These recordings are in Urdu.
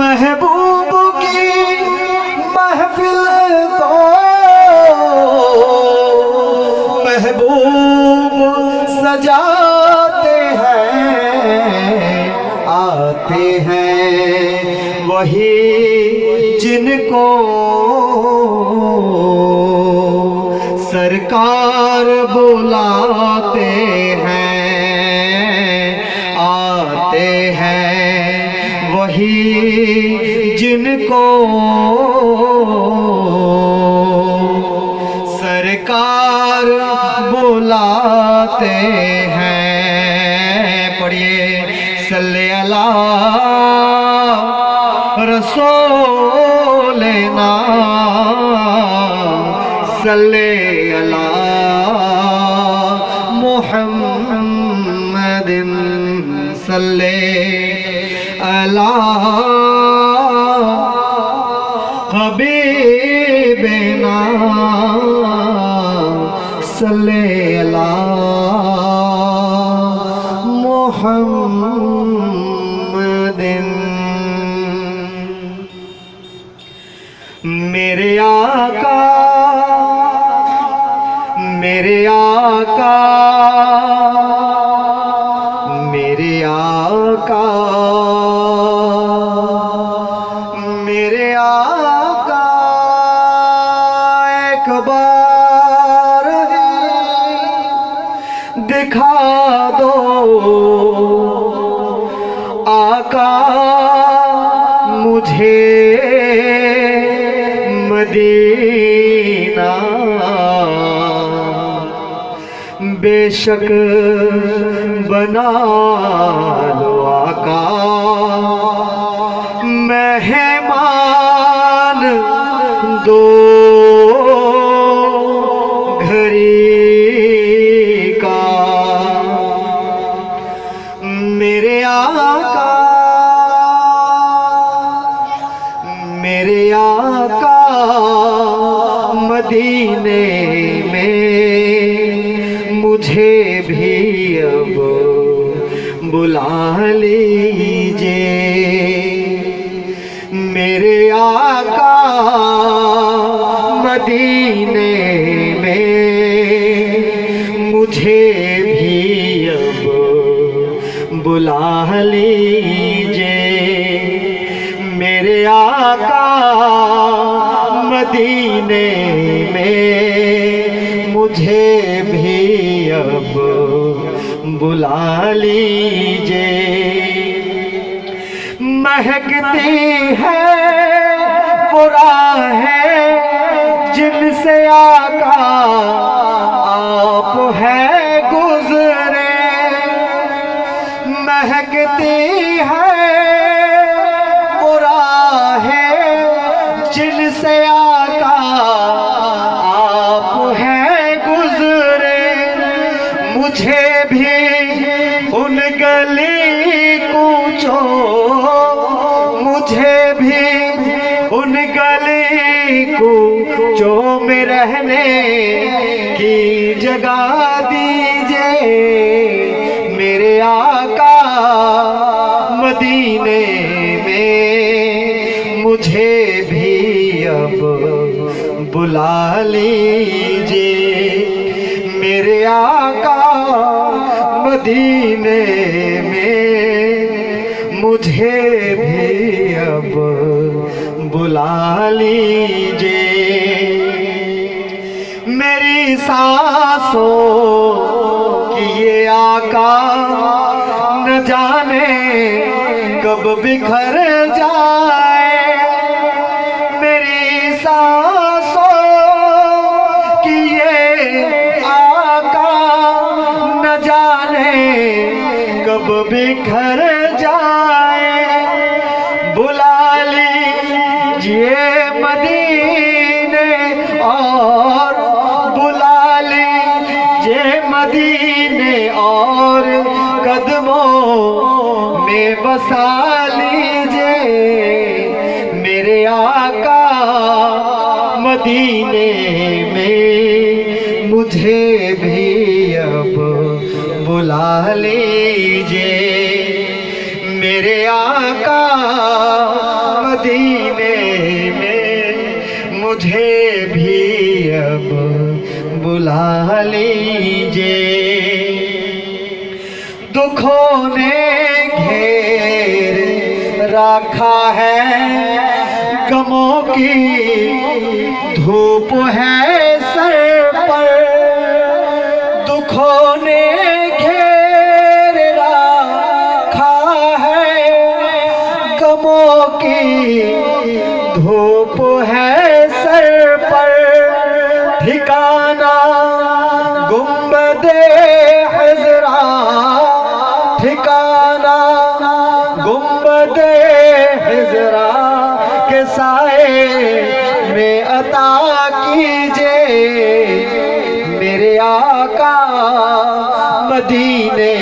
محبوب کی محفل کو محبوب سجاتے ہیں، آتے ہیں وہی جن کو سرکار بلاتے ہیں، آتے ہیں وہی جن کو سرکار بلاتے ہیں۔ پڑھیے صلی اللہ رسول نا صلی حبیبنا صلی اللہ محمد میرے آقا میرے آقا میرے آقا مدینہ بے شک بنا لو آقا۔ مہمان دو۔ گھری مجھے بھی اب بلا لیجیے۔ میرے آقا مدینے میں مجھے بھی اب بلا لیجیے۔ میرے آقا مدینے بلا لیجے مہکتی ہے برا ہے جن سے آقا۔ آپ ہے گزرے۔ مہکتی ہے رہنے کی جگہ دیجیے میرے آقا مدینے میں مجھے بھی اب بلا لیجیے میرے آقا مدینے میں مجھے بھی اب بلا لیجیے میری سانسوں کی یہ آقا نہ جانے کب بکھر جائے۔ میری سانسوں کی یہ آقا نہ جانے کب بکھر میں مجھے بھی اب بلا لیجیے۔ میرے آقا مدینے میں مجھے بھی اب بلا لیجیے۔ دکھوں نے گھیر رکھا ہے غموں کی دھوپ ہے سر پر دکھوں نے سائے میں عطا کیجیے۔ میرے آقا مدینے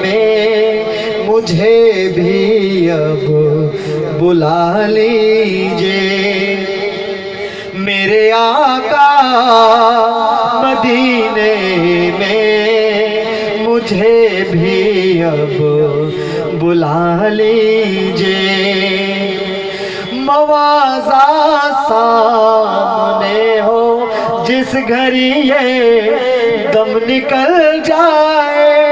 میں مجھے بھی اب بلا لیجیے۔ میرے آقا مدینے میں مجھے بھی اب بلا لیجیے۔ موازا سامنے ہو جس گھڑی یہ دم نکل جائے۔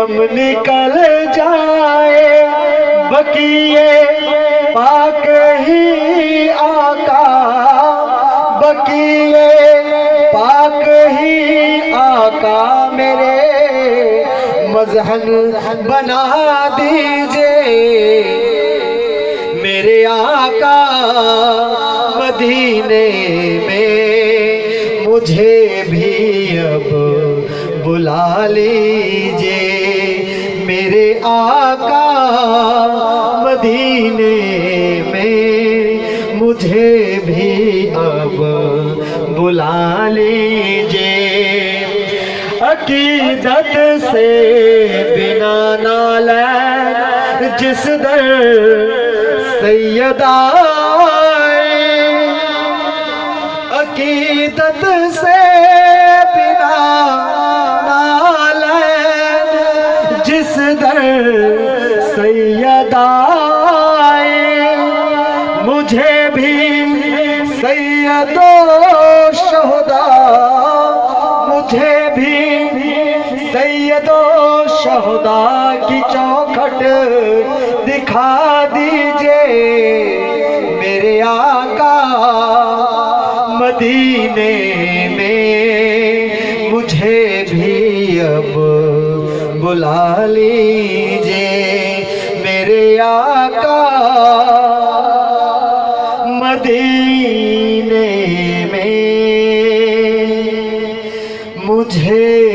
دم نکل جائے۔ بکیے پاک ہی آقا۔ بکیے پاک ہی آقا میرے۔ مذہن بنا دیجیے۔ میرے آقا مدینے میں مجھے بھی اب بلا لیجیے میرے آقا مدینے میں مجھے بھی اب بلا لیجیے عقیدت سے بنا نالین جس در سیدہ آئے، عقیدت سے مجھے بھی سید و شہدا، مجھے بھی سید و شہدا کی چوکھٹ دکھا دیجیے میرے آقا مدینے میں، مجھے بھی اب بلا لیجیے میرے آقا مدینے میں مجھے